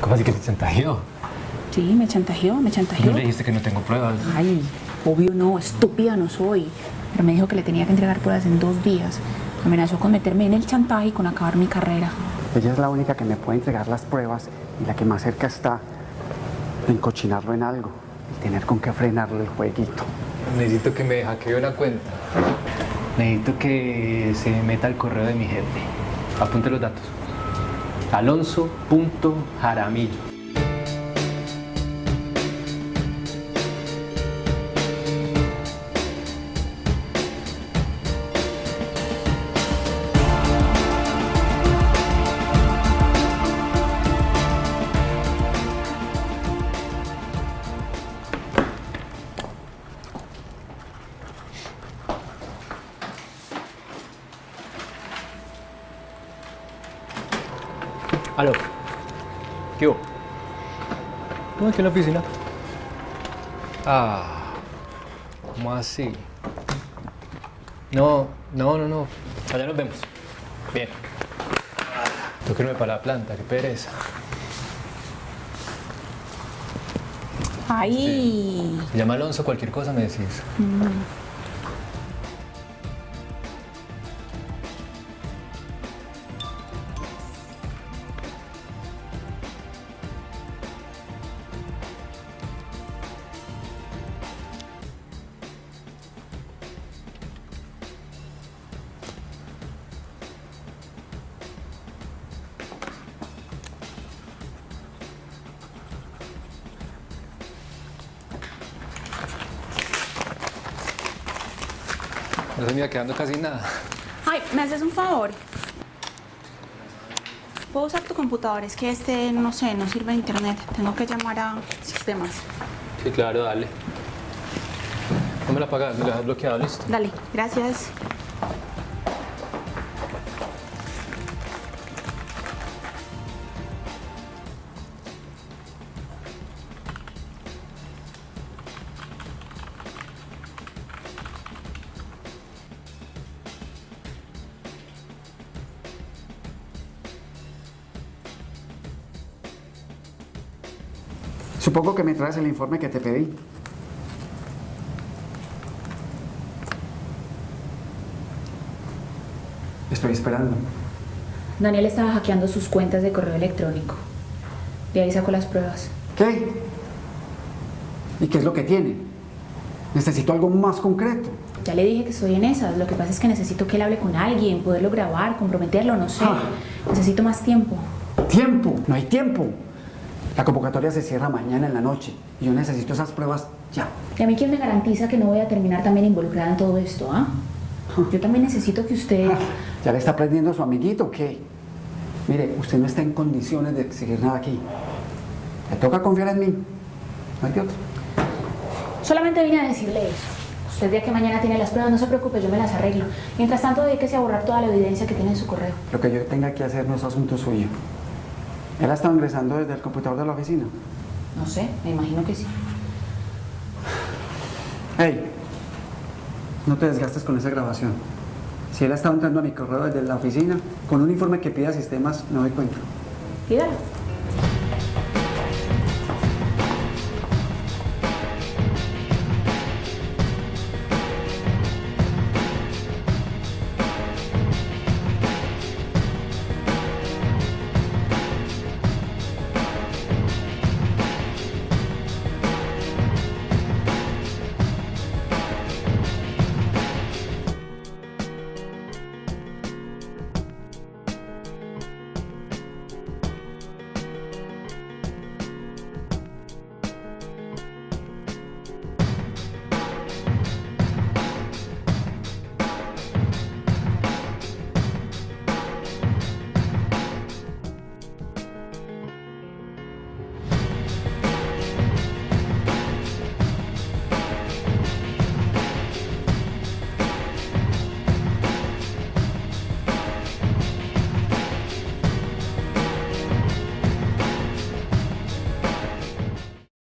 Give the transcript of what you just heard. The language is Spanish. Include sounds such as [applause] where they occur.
¿Cómo así que te chantajeó? Sí, me chantajeó, me chantajeó. No le dijiste que no tengo pruebas. Ay, obvio no, estúpida no soy. Pero me dijo que le tenía que entregar pruebas en dos días. Me amenazó con meterme en el chantaje y con acabar mi carrera. Ella es la única que me puede entregar las pruebas y la que más cerca está de encochinarlo en algo y tener con qué frenarle el jueguito. Necesito que me hackee una cuenta. Necesito que se meta al correo de mi jefe. Apunte los datos. Alonso.jaramillo. Aló. ¿Qué hubo? ¿Cómo aquí en la oficina? Ah, ¿cómo así? No, no, no, no. Allá nos vemos. Bien. Tengo que irme para la planta, qué pereza. Ay. Llama a Alonso, cualquier cosa me decís. No se me iba quedando casi nada. Ay, ¿me haces un favor? ¿Puedo usar tu computador? Es que este, no sé, no sirve internet. Tengo que llamar a sistemas. Sí, claro, dale. No me la apagas, me la has bloqueado, listo. Dale, gracias. Supongo que me traes el informe que te pedí. Estoy esperando. Daniel estaba hackeando sus cuentas de correo electrónico. De ahí sacó las pruebas. ¿Qué? ¿Y qué es lo que tiene? Necesito algo más concreto. Ya le dije que estoy en esas. Lo que pasa es que necesito que él hable con alguien, poderlo grabar, comprometerlo, no sé. Ah. Necesito más tiempo. ¡Tiempo! No hay tiempo. La convocatoria se cierra mañana en la noche y yo necesito esas pruebas ya. ¿Y a mí quién me garantiza que no voy a terminar también involucrada en todo esto, ah? Yo también necesito que usted... [laughs] ¿Ya le está aprendiendo a su amiguito o qué? Mire, usted no está en condiciones de exigir nada aquí. Le toca confiar en mí. No hay de otro. Solamente vine a decirle eso. Usted ya que mañana tiene las pruebas, no se preocupe, yo me las arreglo. Mientras tanto, dedíquese a borrar toda la evidencia que tiene en su correo. Lo que yo tenga que hacer no es asunto suyo. Él ha estado ingresando desde el computador de la oficina. No sé, me imagino que sí. Hey, no te desgastes con esa grabación. Si él ha estado entrando a mi correo desde la oficina, con un informe que pida sistemas, no doy cuenta. Pídalo.